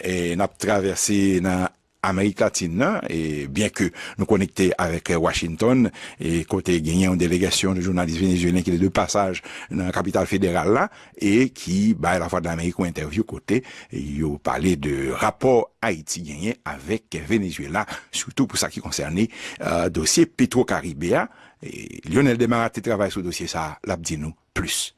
et n'a traversé dans Amérique latine, et bien que nous connectés avec Washington, et côté gagné une délégation de journalistes vénézuéliens qui est de passage dans la capitale fédérale là, et qui, bah, la fois de l'Amérique, ont interview côté, ils ont parlé de rapport Haïti gagné avec Venezuela, surtout pour ça qui concernait, euh, dossier Petro-Caribéa, et Lionel Demarat travaille sur le dossier ça, l'a dit nous, plus.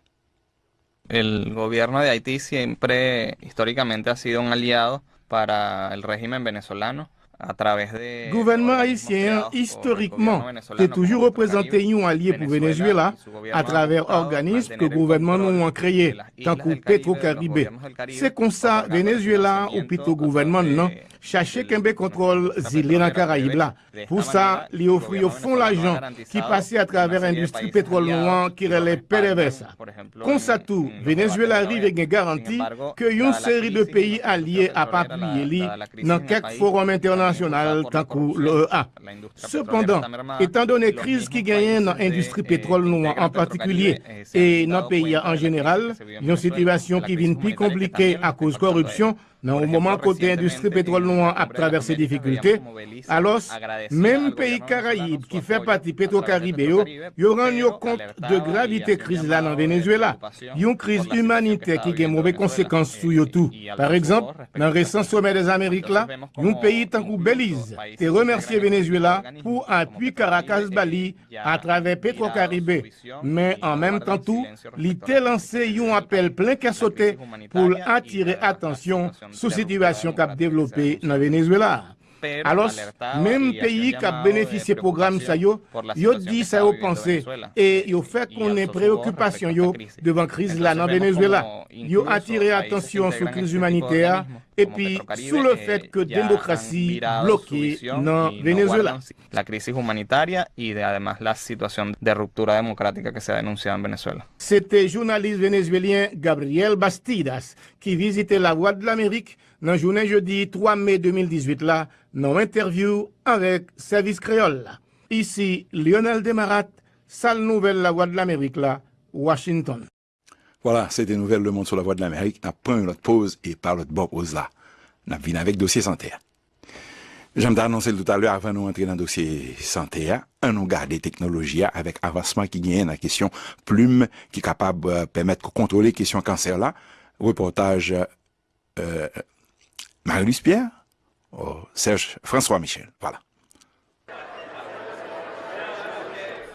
El gobierno de Haití siempre históricamente ha sido un aliado para el régimen venezolano a través de gouvernement haïtien historiquement t'est toujours représenté un allié pour Venezuela à travers organismes que gouvernement nous ont créé tant que Petro Caribé. C'est comme ça Venezuela ou plutôt gouvernement non chache kembe kontrol zile nan Karaib la. Pou sa, li ofri yo fon l'ajan ki pase a traver industri petrol nou an ki rele PDVSA. Konsa tou, Venezuela rive gen garanti ke yon seri de peyi alye ap apuye li nan kek forum international Cependant, étant donné crise qui gagne dans l'industrie pétrole noire en particulier et dans le pays en général, une situation qui vient plus compliquée à cause de corruption, dans le moment côté l'industrie pétrole noire a traversé des difficultés, alors même pays Caraïbes qui fait partie pétro-caribéo, ils rendent compte de gravité crise là dans Venezuela. A une crise humanitaire qui a de mauvaises conséquences sur tout. Par exemple, dans le récent sommet des Amériques là, un pays tant que Belize a remercié Venezuela pour appui Caracas-Bali à travers Petro-Caribé. Mais en même temps tout, l'IT lancé un appel plein qu'à sauter pour attirer attention sous situation qu'a développée dans Venezuela. Alors, même pays qui a bénéficié du programme ça yo, yo dit ça yo pensé et yo fait qu'on ait préoccupation yo devant crise là dans Venezuela. Yo sur la crise humanitaire et puis sur le fait que la démocratie bloquée dans Venezuela. La crise humanitaire et además la situation de rupture démocratique qui s'est dénoncée en Venezuela. C'était journaliste vénézuélien Gabriel Bastidas qui visitait la Voix de l'Amérique dans journée jeudi 3 mai 2018 là, dans interview avec Service Créole. Ici Lionel Demarat, salle nouvelle La Voix de l'Amérique là, Washington. Voilà, c'était Nouvelle Le Monde sur la Voix de l'Amérique. Prend une autre pause et par l'autre pause là. On vient avec dossier santé. J'aime annoncer tout à l'heure avant de nous entrer dans le dossier santé, on nous garde technologies avec avancement qui gagne la question plume qui est capable de permettre de contrôler la question cancer là. Reportage euh, Marie-Louise Pierre, oh, Serge François Michel. Voilà.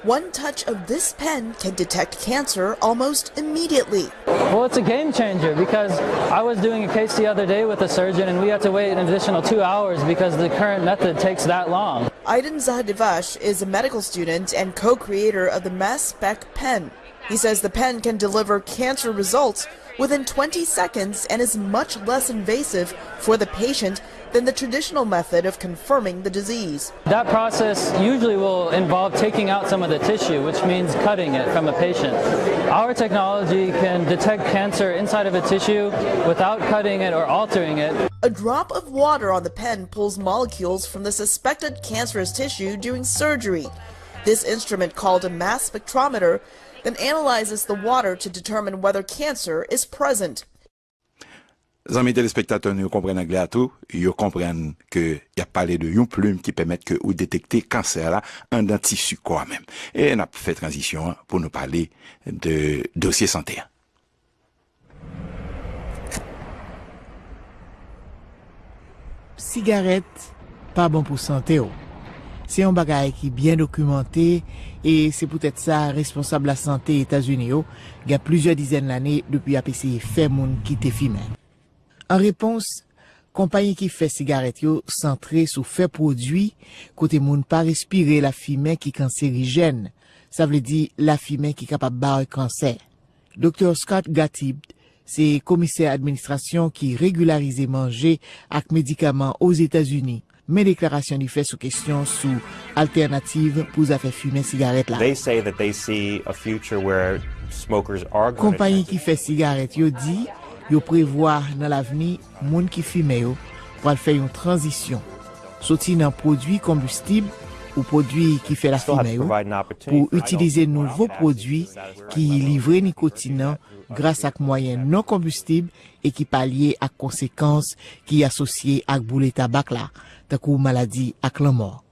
One touch of this pen can detect cancer almost immediately. Well, it's a game changer because I was doing a case the other day with a surgeon and we had to wait an additional two hours because the current method takes that long. Aiden Zahadivash is a medical student and co-creator of the Mass Spec pen. He says the pen can deliver cancer results within 20 seconds and is much less invasive for the patient than the traditional method of confirming the disease. That process usually will involve taking out some of the tissue, which means cutting it from a patient. Our technology can detect cancer inside of a tissue without cutting it or altering it. A drop of water on the pen pulls molecules from the suspected cancerous tissue during surgery. This instrument, called a mass spectrometer, then analyzes the water to determine whether cancer is present. Zami téléspectateurs, nous comprenons anglais à tout, ils comprennent que y a parlé de une plume qui permet que ou détecter cancer là en un tissu quoi même. Et on a fait transition hein, pour nous parler de dossier santé. Cigarette, pas bon pour santé. Oh. C'est un bagage qui est bien documenté E se pou tèt sa, responsable la santé Etats-Unis yo, ga plizye dizen l'anè depi apese fè moun ki te fi men. An repons, kompanyen ki fè sigaret yo sentre sou fè prodwi kote moun pa respire la fi men ki kanserijen. Sa vle di la fi men ki kapap bar kanser. Dr. Scott Gatib, se komiser administrasyon ki regularize manje ak medikaman os Etats-Unis, men deklarasyon li fè sou kestyon sou alternative pou zafè fume sigaret la. Kompanyi ki fè sigaret yo di, yo prevoa nan l'aveni moun ki fume yo pou al fè yon transisyon. Soti nan prodwi kombustib ou produits qui fait la fumée pour utiliser nouveaux produits qui livrent nicotine grâce à moyens non combustibles et qui pallient à conséquences qui associées à boulet tabac là, tant maladie à la mort.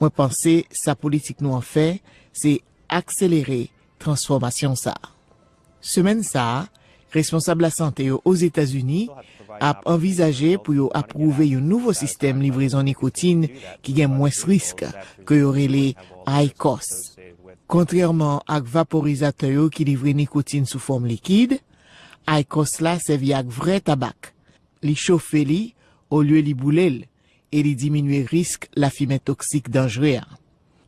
Moi penser sa politique nous en fait, c'est accélérer transformation ça. Semaine ça, responsable la sante yo os Etats-Unis ap envizaje pou yo aprouve yo nouvo sistem livrezon nikotine ki gen mwes risk ke yo rele high cost. Kontrèrman ak vaporizatè yo ki livre nikotine sou form likid, high cost la sevi ak vre tabak. Li chofe li, ou lye li boulel, e li diminue risk la fime toksik dangere.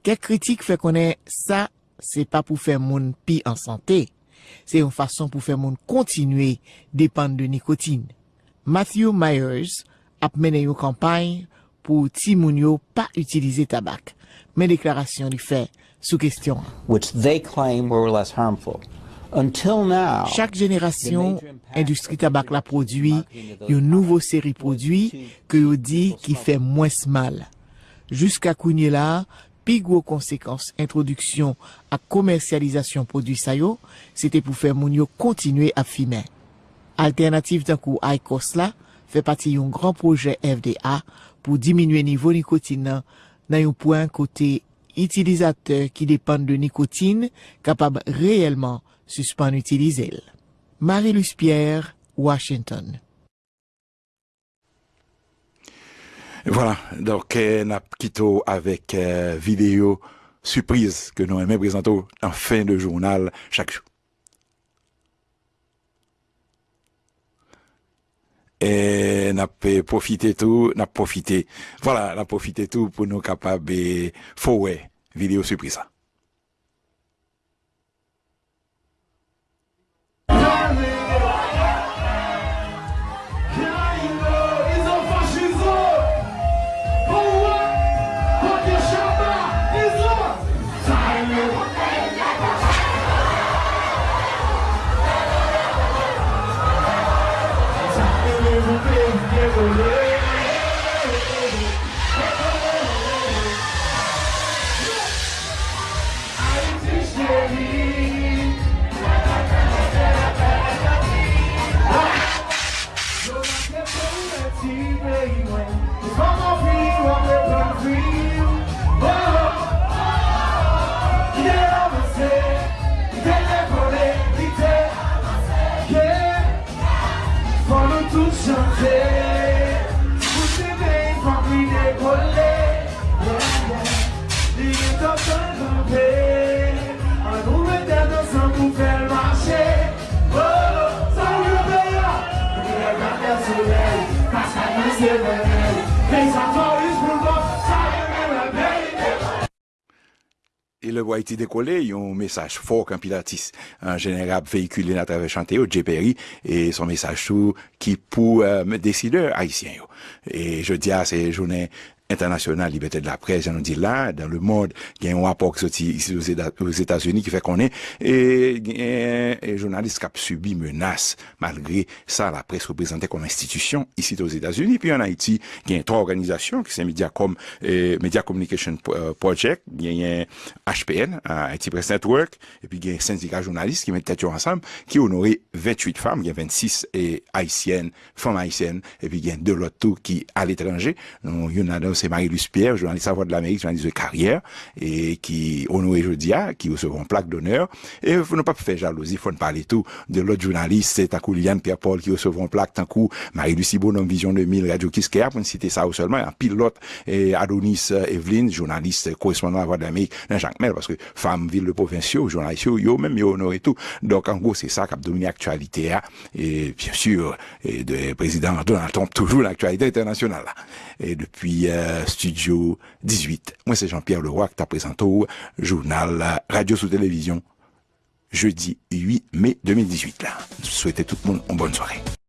Kek kritik fe konen sa, se pa pou fe moun pi an sante, C'est une façon pour faire mon continuer dépendre de nicotine. Matthew Myers a mené une campagne pour Timounio pas utiliser tabac. Mais déclaration du fait sous question. Chaque génération, industrie tabac la produit une nouvelle série de produits que dit qui fait moins mal. Jusqu'à Kounye là, pi gwo konsekans introduksyon ak komersyalizasyon prodwi sayo, se te pou fe moun yo kontinue ap fimen. Alternatif tan kou ICOS la, fe pati yon gran proje FDA pou diminue nivou nikotina nan yon poen kote itilizateur ki depan de nikotine kapab reyelman suspan utilize el. Marie-Luce Pierre, Washington Voilà, donc euh, n'a quitté avec euh, vidéo surprise que nous aimons présenter en fin de journal chaque jour. Et n'a profité tout, n'a profité, voilà, n'a profité tout pour nous capables de faire vidéo surprise. tout chante. Mwen sebe yi fami dekole Li yi totan kampe An nou mette dansan pou fel mache Oh, sa yi beya Mwen yi gande soleil Paskane se vene le voit été décollé, il y a un message fort qu'un pilatis en général véhiculé à travers chanté au Perry et son message qui pour euh, décideurs haïtiens. Et je dis à ces journées international liberté de la presse, j'en dit là, dans le monde, il y a un rapport qui sorti ici aux États-Unis qui fait qu'on est, et a un journaliste qui a subi menace, malgré ça, la presse représentée comme institution ici aux États-Unis, puis en Haïti, il y a trois organisations, qui sont Mediacom, et Media Communication euh, Project, il y a HPN, Haiti Press Network, et puis il y a un syndicat journaliste qui mettent tête ensemble, qui honorait 28 femmes, il y a 26 et haïtiennes, femmes haïtiennes, et puis il y a deux l'autre tout qui à l'étranger, il y en a c'est Marie-Luce Pierre, journaliste à Voix de l'Amérique, journaliste de carrière, et qui honoré jeudi, qui recevront plaque d'honneur. Et faut ne pas faire jalousie, faut ne parler tout de l'autre journaliste, c'est coup Liane Pierre-Paul qui recevront plaque, tant coup Marie-Lucie Bonhomme Vision 2000, Radio Kiskeya, pour ne citer ça seulement, un pilote, et Adonis Evelyne, journaliste correspondant à Voix de l'Amérique, dans Jacques Mel, parce que femme, ville de provinciaux, journaliste, yo, même yo honoré tout. Donc, en gros, c'est ça qui a dominé l'actualité, hein. et bien sûr, et de président Donald Trump, toujours l'actualité internationale. Et depuis, euh, Studio 18. Moi, c'est Jean-Pierre Leroy qui t'a présenté au journal Radio sous télévision jeudi 8 mai 2018. Là. Je souhaite tout le monde une bonne soirée.